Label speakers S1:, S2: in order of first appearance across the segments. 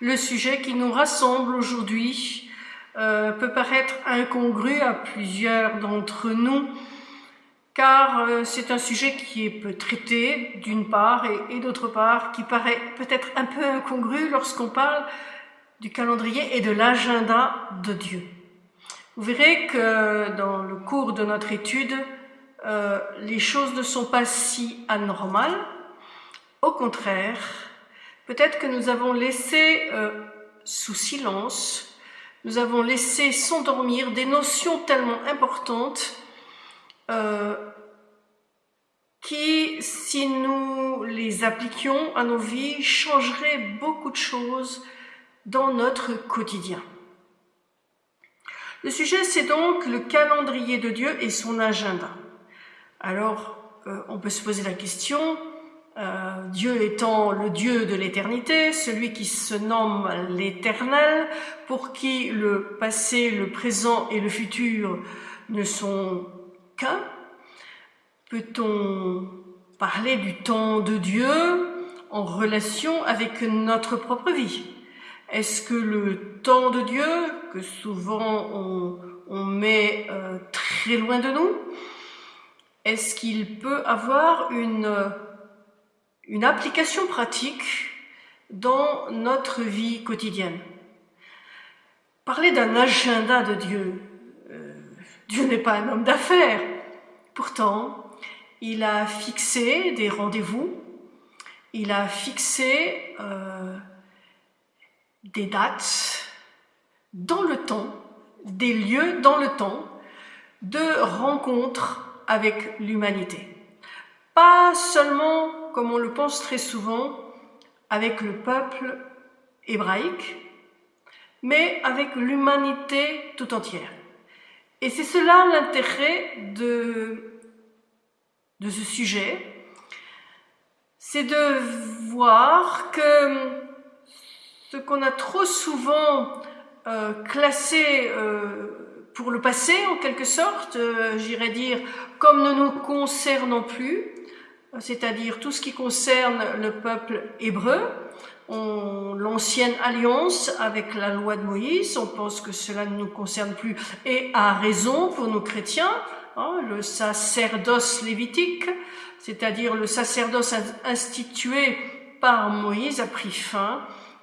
S1: Le sujet qui nous rassemble aujourd'hui euh, peut paraître incongru à plusieurs d'entre nous, car euh, c'est un sujet qui peut traiter d'une part et, et d'autre part qui paraît peut-être un peu incongru lorsqu'on parle du calendrier et de l'agenda de Dieu. Vous verrez que dans le cours de notre étude, euh, les choses ne sont pas si anormales. Au contraire, peut-être que nous avons laissé euh, sous silence, nous avons laissé s'endormir des notions tellement importantes euh, qui, si nous les appliquions à nos vies, changeraient beaucoup de choses dans notre quotidien. Le sujet, c'est donc le calendrier de Dieu et son agenda. Alors, euh, on peut se poser la question, euh, Dieu étant le Dieu de l'éternité, celui qui se nomme l'éternel, pour qui le passé, le présent et le futur ne sont qu'un, peut-on parler du temps de Dieu en relation avec notre propre vie? Est-ce que le temps de Dieu, que souvent on, met euh, très loin de nous, est-ce qu'il peut avoir une, une application pratique dans notre vie quotidienne Parler d'un agenda de Dieu, euh, Dieu n'est pas un homme d'affaires. Pourtant, il a fixé des rendez-vous, il a fixé euh, des dates dans le temps, des lieux dans le temps de rencontres avec l'humanité. Pas seulement, comme on le pense très souvent, avec le peuple hébraïque, mais avec l'humanité tout entière. Et c'est cela l'intérêt de, ce sujet, c'est de voir que ce qu'on a trop souvent euh, classé euh, pour le passé en quelque sorte, euh, j'irais dire, comme ne nous concernant plus, c'est-à-dire tout ce qui concerne le peuple hébreu, l'ancienne alliance avec la loi de Moïse, on pense que cela ne nous concerne plus, et à raison pour nous chrétiens, hein, le sacerdoce lévitique, c'est-à-dire le sacerdoce institué par Moïse a pris fin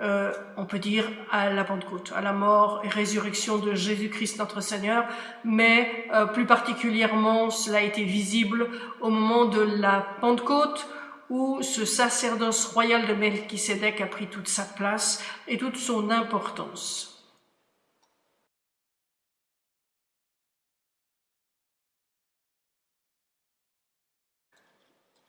S1: euh, on peut dire à la Pentecôte, à la mort et résurrection de Jésus-Christ notre Seigneur, mais euh, plus particulièrement cela a été visible au moment de la Pentecôte où ce sacerdoce royal de Melchisédek a pris toute sa place et toute son importance.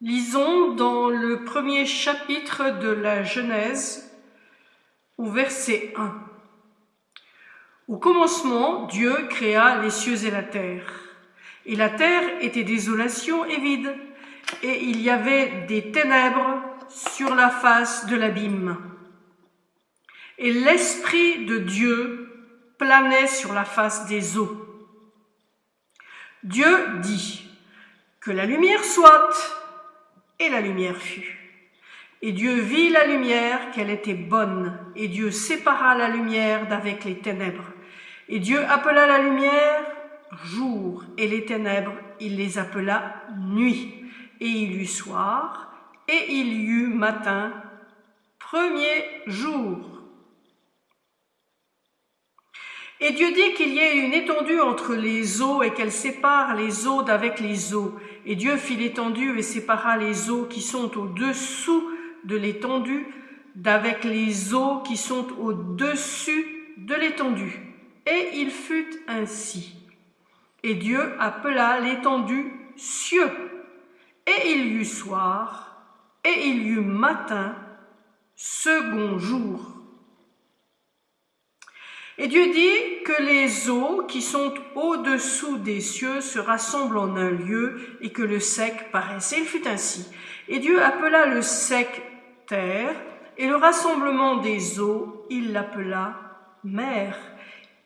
S1: Lisons dans le premier chapitre de la Genèse au verset 1. Au commencement, Dieu créa les cieux et la terre. Et la terre était désolation et vide, et il y avait des ténèbres sur la face de l'abîme. Et l'Esprit de Dieu planait sur la face des eaux. Dieu dit, que la lumière soit, et la lumière fut. Et Dieu vit la lumière qu'elle était bonne, et Dieu sépara la lumière d'avec les ténèbres. Et Dieu appela la lumière jour, et les ténèbres, il les appela nuit. Et il y eut soir, et il y eut matin, premier jour. Et Dieu dit qu'il y ait une étendue entre les eaux et qu'elle sépare les eaux d'avec les eaux. Et Dieu fit l'étendue et sépara les eaux qui sont au-dessous de l'étendue d'avec les eaux qui sont au-dessus de l'étendue. Et il fut ainsi. Et Dieu appela l'étendue cieux. Et il y eut soir, et il y eut matin, second jour. Et Dieu dit que les eaux qui sont au-dessous des cieux se rassemblent en un lieu et que le sec paraisse. Et il fut ainsi. Et Dieu appela le sec et le rassemblement des eaux, il l'appela mer.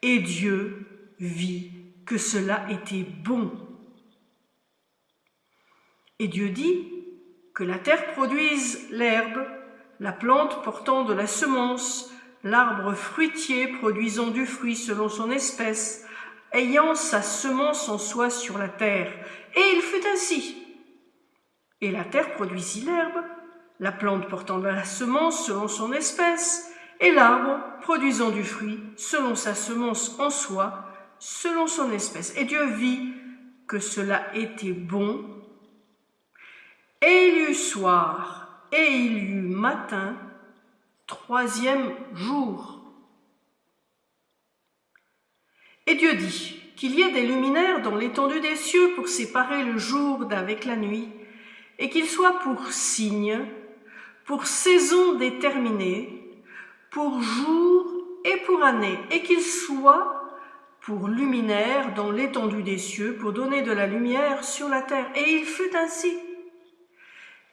S1: Et Dieu vit que cela était bon. Et Dieu dit que la terre produise l'herbe, la plante portant de la semence, l'arbre fruitier produisant du fruit selon son espèce, ayant sa semence en soi sur la terre. Et il fut ainsi. Et la terre produisit l'herbe, la plante portant la semence selon son espèce, et l'arbre produisant du fruit selon sa semence en soi, selon son espèce. Et Dieu vit que cela était bon. Et il eut soir, et il eut matin, troisième jour. Et Dieu dit qu'il y ait des luminaires dans l'étendue des cieux pour séparer le jour d'avec la nuit, et qu'ils soient pour signes, pour saison déterminée, pour jour et pour année, et qu'ils soient pour luminaires dans l'étendue des cieux, pour donner de la lumière sur la terre. Et il fut ainsi.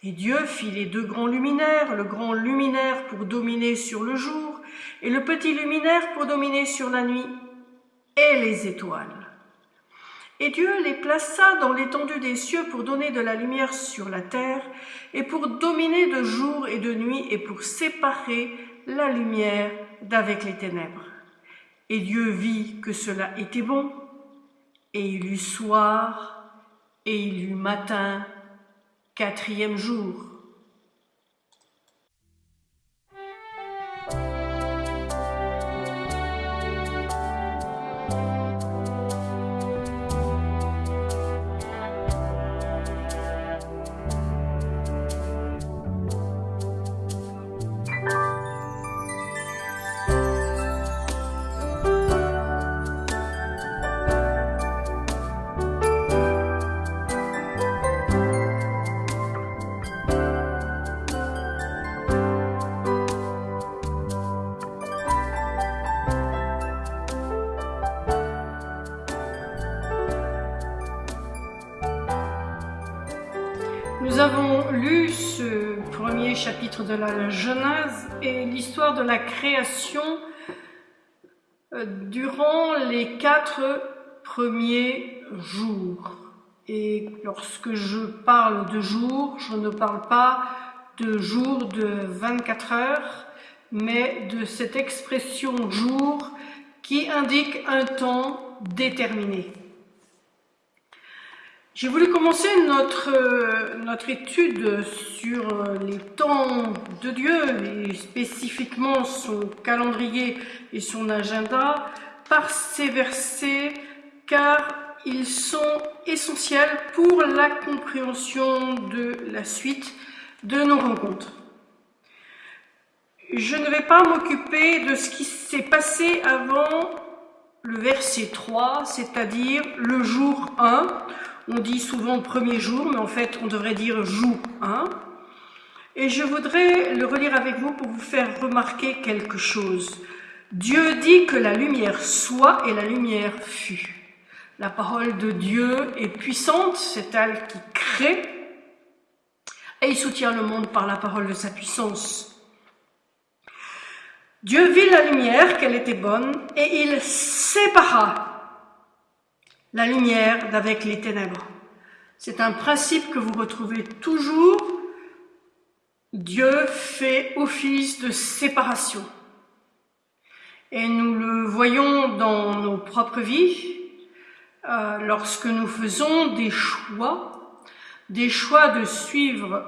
S1: Et Dieu fit les deux grands luminaires, le grand luminaire pour dominer sur le jour, et le petit luminaire pour dominer sur la nuit, et les étoiles. Et Dieu les plaça dans l'étendue des cieux pour donner de la lumière sur la terre, et pour dominer de jour et de nuit, et pour séparer la lumière d'avec les ténèbres. Et Dieu vit que cela était bon, et il eut soir, et il eut matin, quatrième jour. Nous avons lu ce premier chapitre de la Genèse et l'histoire de la création euh, durant les quatre premiers jours. Et lorsque je parle de jours, je ne parle pas de jours de 24 heures, mais de cette expression jour qui indique un temps déterminé. J'ai voulu commencer notre, euh, notre étude sur euh, les temps de Dieu et spécifiquement son calendrier et son agenda par ces versets car ils sont essentiels pour la compréhension de la suite de nos rencontres. Je ne vais pas m'occuper de ce qui s'est passé avant le verset 3, c'est-à-dire le jour 1, on dit souvent premier jour, mais en fait on devrait dire jour 1. Et je voudrais le relire avec vous pour vous faire remarquer quelque chose. Dieu dit que la lumière soit et la lumière fut. La parole de Dieu est puissante, c'est elle qui crée et il soutient le monde par la parole de sa puissance. Dieu vit la lumière, qu'elle était bonne, et il sépara la lumière d'avec les ténèbres. C'est un principe que vous retrouvez toujours. Dieu fait office de séparation. Et nous le voyons dans nos propres vies, euh, lorsque nous faisons des choix, des choix de suivre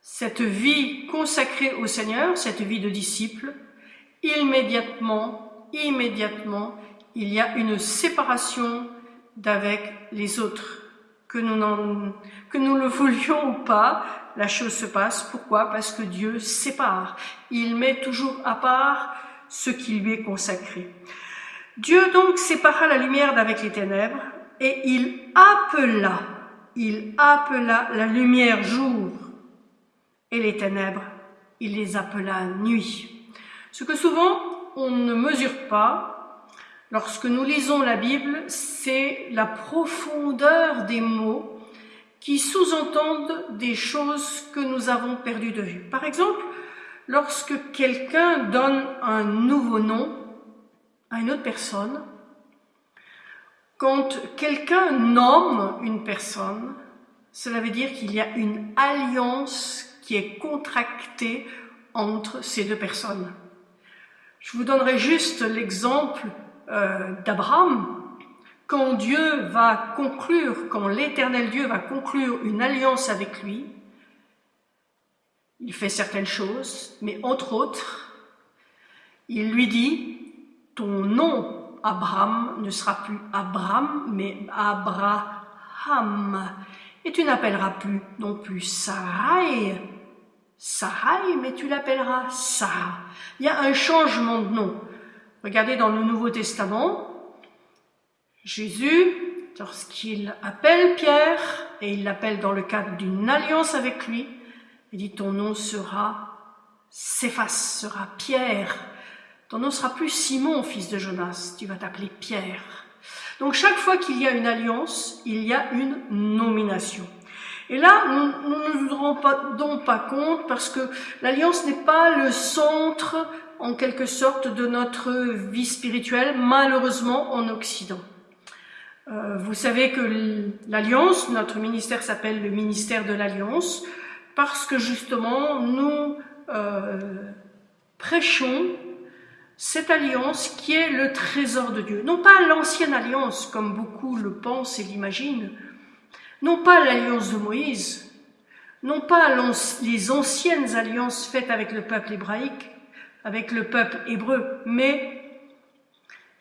S1: cette vie consacrée au Seigneur, cette vie de disciple, immédiatement, immédiatement, il y a une séparation d'avec les autres. Que nous, que nous le voulions ou pas, la chose se passe. Pourquoi? Parce que Dieu sépare. Il met toujours à part ce qui lui est consacré. Dieu donc sépara la lumière d'avec les ténèbres et il appela, il appela la lumière jour et les ténèbres, il les appela nuit. Ce que souvent on ne mesure pas, Lorsque nous lisons la Bible, c'est la profondeur des mots qui sous-entendent des choses que nous avons perdues de vue. Par exemple, lorsque quelqu'un donne un nouveau nom à une autre personne, quand quelqu'un nomme une personne, cela veut dire qu'il y a une alliance qui est contractée entre ces deux personnes. Je vous donnerai juste l'exemple euh, d'Abraham. Quand Dieu va conclure, quand l'éternel Dieu va conclure une alliance avec lui, il fait certaines choses, mais entre autres, il lui dit, ton nom, Abraham, ne sera plus Abraham, mais Abraham. Et tu n'appelleras plus non plus Sarai, Sarai, mais tu l'appelleras Sarah. Il y a un changement de nom. Regardez dans le Nouveau Testament, Jésus, lorsqu'il appelle Pierre, et il l'appelle dans le cadre d'une alliance avec lui, il dit ton nom sera Céphas, sera Pierre. Ton nom sera plus Simon, fils de Jonas, tu vas t'appeler Pierre. Donc chaque fois qu'il y a une alliance, il y a une nomination. Et là, nous, ne nous rendons pas, compte parce que l'alliance n'est pas le centre, en quelque sorte, de notre vie spirituelle, malheureusement en Occident. Euh, vous savez que l'alliance, notre ministère s'appelle le ministère de l'alliance, parce que justement, nous euh, prêchons cette alliance qui est le trésor de Dieu. Non pas l'ancienne alliance, comme beaucoup le pensent et l'imaginent, non pas l'alliance de Moïse, non pas les anciennes alliances faites avec le peuple hébraïque, avec le peuple hébreu, mais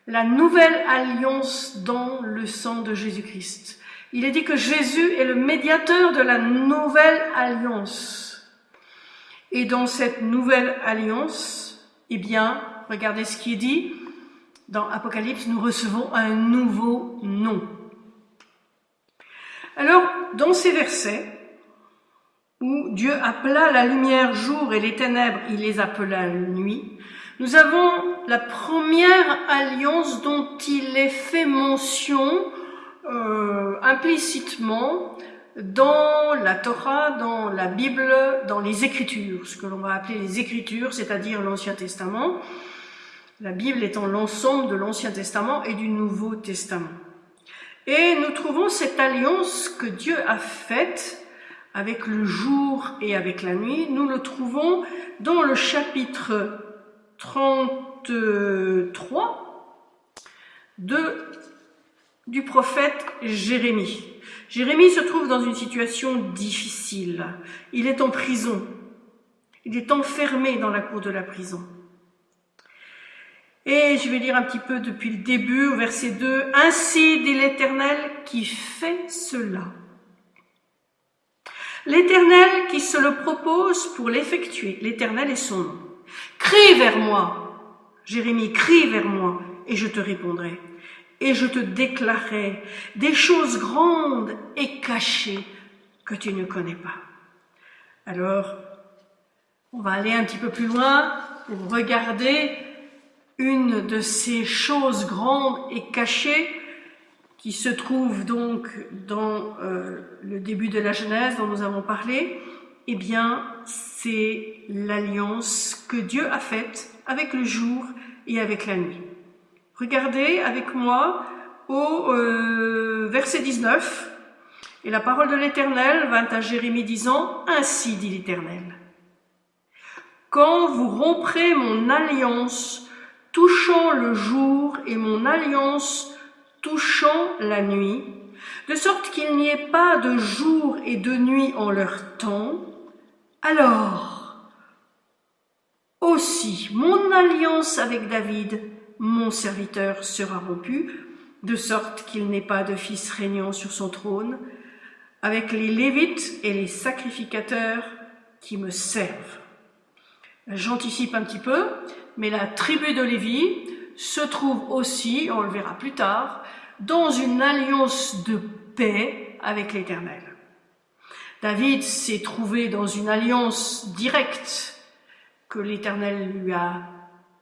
S1: la nouvelle alliance dans le sang de Jésus-Christ. Il est dit que Jésus est le médiateur de la nouvelle alliance. Et dans cette nouvelle alliance, eh bien, regardez ce qui est dit, dans Apocalypse, nous recevons un nouveau nom. Alors, dans ces versets, où Dieu appela la lumière jour et les ténèbres, il les appela nuit, nous avons la première alliance dont il est fait mention euh, implicitement dans la Torah, dans la Bible, dans les Écritures, ce que l'on va appeler les Écritures, c'est-à-dire l'Ancien Testament, la Bible étant l'ensemble de l'Ancien Testament et du Nouveau Testament. Et nous trouvons cette alliance que Dieu a faite avec le jour et avec la nuit. Nous le trouvons dans le chapitre 33 de, du prophète Jérémie. Jérémie se trouve dans une situation difficile. Il est en prison. Il est enfermé dans la cour de la prison. Et je vais lire un petit peu depuis le début au verset 2. Ainsi dit l'Éternel qui fait cela. L'Éternel qui se le propose pour l'effectuer. L'Éternel est son nom. Crie vers moi. Jérémie, crie vers moi et je te répondrai. Et je te déclarerai des choses grandes et cachées que tu ne connais pas. Alors, on va aller un petit peu plus loin pour regarder une de ces choses grandes et cachées qui se trouve donc dans euh, le début de la Genèse dont nous avons parlé, eh bien, c'est l'alliance que Dieu a faite avec le jour et avec la nuit. Regardez avec moi au euh, verset 19, et la parole de l'Éternel vint à Jérémie disant, Ainsi dit l'Éternel, quand vous romprez mon alliance touchant le jour et mon alliance touchant la nuit, de sorte qu'il n'y ait pas de jour et de nuit en leur temps, alors aussi mon alliance avec David, mon serviteur, sera rompue, de sorte qu'il n'ait pas de fils régnant sur son trône, avec les Lévites et les sacrificateurs qui me servent. J'anticipe un petit peu, mais la tribu de Lévi se trouve aussi, on le verra plus tard, dans une alliance de paix avec l'Éternel. David s'est trouvé dans une alliance directe que l'Éternel lui a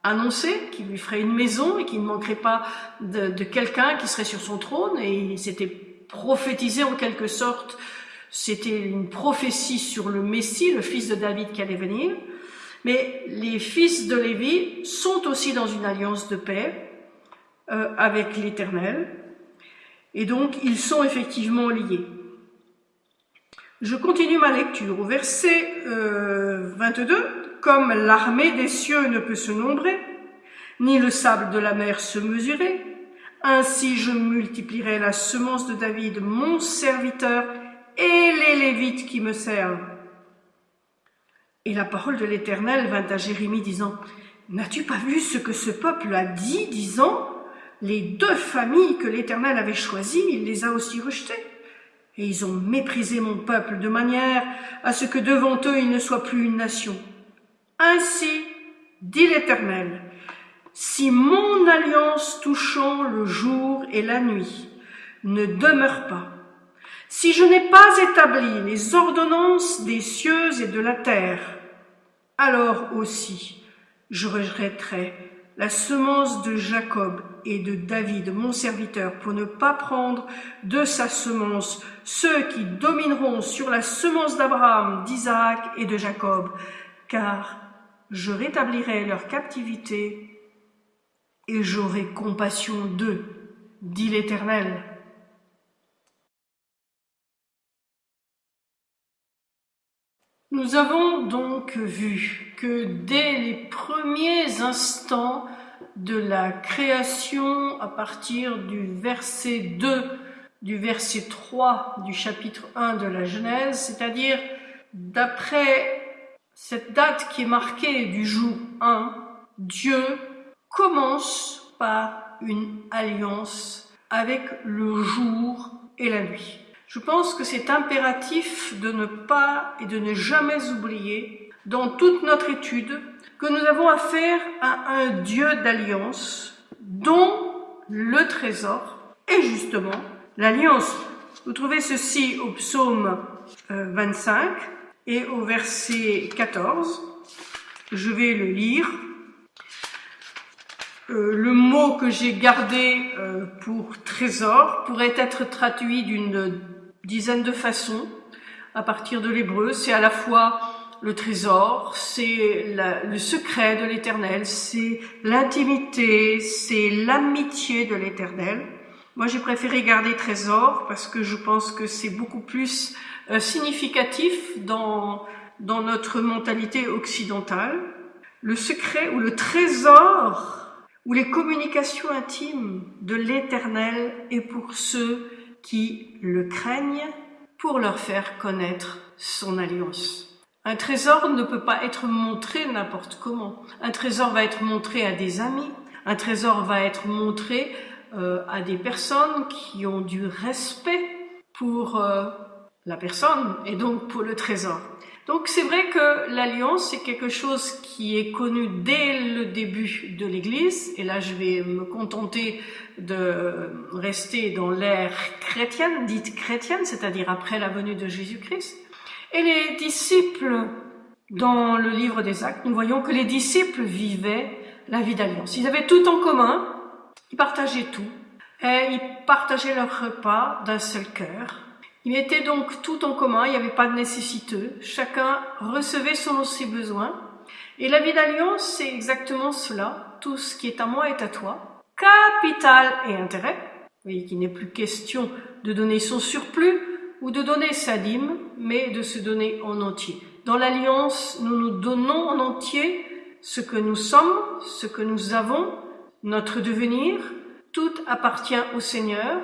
S1: annoncé, qui lui ferait une maison et qu'il ne manquerait pas de, de quelqu'un qui serait sur son trône, et il s'était prophétisé en quelque sorte, c'était une prophétie sur le Messie, le fils de David qui allait venir. Mais les fils de Lévi sont aussi dans une alliance de paix euh, avec l'Éternel. Et donc, ils sont effectivement liés. Je continue ma lecture au verset 22. Euh, Comme l'armée des cieux ne peut se nombrer, ni le sable de la mer se mesurer. Ainsi je multiplierai la semence de David, mon serviteur, et les Lévites qui me servent. Et la parole de l'Éternel vint à Jérémie disant, N'as-tu pas vu ce que ce peuple a dit, disant, Les deux familles que l'Éternel avait choisies, il les a aussi rejetées. Et ils ont méprisé mon peuple de manière à ce que devant eux il ne soit plus une nation. Ainsi, dit l'Éternel, si mon alliance touchant le jour et la nuit ne demeure pas, si je n'ai pas établi les ordonnances des cieux et de la terre, alors aussi je regretterai la semence de Jacob et de David, mon serviteur, pour ne pas prendre de sa semence ceux qui domineront sur la semence d'Abraham, d'Isaac et de Jacob, car je rétablirai leur captivité et j'aurai compassion d'eux, dit l'Éternel. Nous avons donc vu que dès les premiers instants de la création, à partir du verset 2, du verset 3 du chapitre 1 de la Genèse, c'est-à-dire d'après cette date qui est marquée du jour 1, Dieu commence par une alliance avec le jour et la nuit. Je pense que c'est impératif de ne pas et de ne jamais oublier dans toute notre étude que nous avons affaire à un Dieu d'alliance dont le trésor est justement l'alliance. Vous trouvez ceci au psaume 25 euh, et au verset 14. Je vais le lire. Euh, le mot que j'ai gardé euh, pour trésor pourrait être traduit d'une dizaines de façons à partir de l'hébreu. C'est à la fois le trésor, c'est le secret de l'éternel, c'est l'intimité, c'est l'amitié de l'éternel. Moi, j'ai préféré garder trésor parce que je pense que c'est beaucoup plus euh, significatif dans, dans notre mentalité occidentale. Le secret ou le trésor ou les communications intimes de l'éternel est pour ceux qui le craignent pour leur faire connaître son alliance. Un trésor ne peut pas être montré n'importe comment. Un trésor va être montré à des amis, un trésor va être montré euh, à des personnes qui ont du respect pour euh, la personne et donc pour le trésor. Donc c'est vrai que l'alliance c'est quelque chose qui est connu dès le début de l'Église et là je vais me contenter de rester dans l'ère chrétienne, dite chrétienne, c'est-à-dire après la venue de Jésus-Christ. Et les disciples, dans le livre des actes, nous voyons que les disciples vivaient la vie d'alliance. Ils avaient tout en commun, ils partageaient tout, et ils partageaient leur repas d'un seul cœur. Ils mettaient donc tout en commun, il n'y avait pas de nécessiteux, chacun recevait selon ses besoins. Et la vie d'alliance, c'est exactement cela. Tout ce qui est à moi est à toi. Capital et intérêt. Vous voyez qu'il n'est plus question de donner son surplus ou de donner sa dîme, mais de se donner en entier. Dans l'alliance, nous nous donnons en entier ce que nous sommes, ce que nous avons, notre devenir. Tout appartient au Seigneur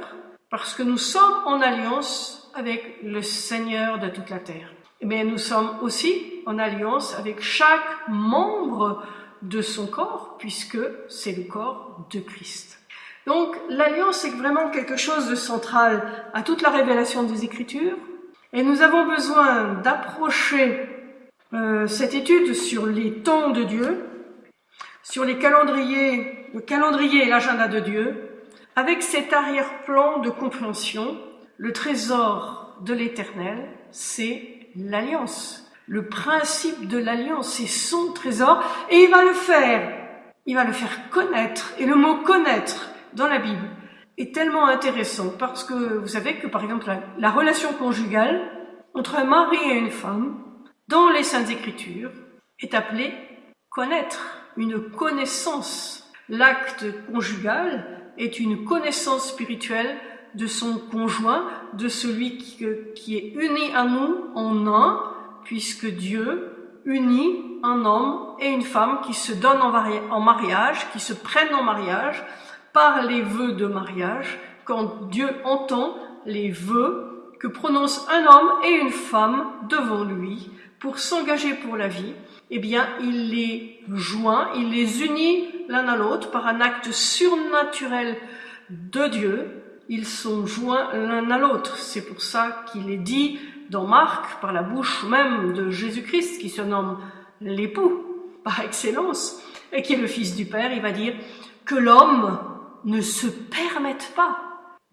S1: parce que nous sommes en alliance avec le Seigneur de toute la terre. Mais nous sommes aussi en alliance avec chaque membre de son corps, puisque c'est le corps de Christ. Donc l'alliance est vraiment quelque chose de central à toute la révélation des Écritures, et nous avons besoin d'approcher euh, cette étude sur les temps de Dieu, sur les calendriers, le calendrier et l'agenda de Dieu, avec cet arrière-plan de compréhension le trésor de l'éternel, c'est l'alliance. Le principe de l'alliance, c'est son trésor et il va le faire. Il va le faire connaître. Et le mot connaître dans la Bible est tellement intéressant parce que vous savez que par exemple la, relation conjugale entre un mari et une femme dans les Saintes Écritures est appelée connaître, une connaissance. L'acte conjugal est une connaissance spirituelle de son conjoint, de celui qui, est uni à nous en un, puisque Dieu unit un homme et une femme qui se donnent en mariage, qui se prennent en mariage par les vœux de mariage, quand Dieu entend les vœux que prononce un homme et une femme devant lui pour s'engager pour la vie, eh bien, il les joint, il les unit l'un à l'autre par un acte surnaturel de Dieu. Ils sont joints l'un à l'autre. C'est pour ça qu'il est dit dans Marc, par la bouche même de Jésus-Christ, qui se nomme l'époux par excellence, et qui est le Fils du Père, il va dire que l'homme ne se permette pas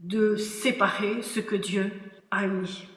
S1: de séparer ce que Dieu a mis.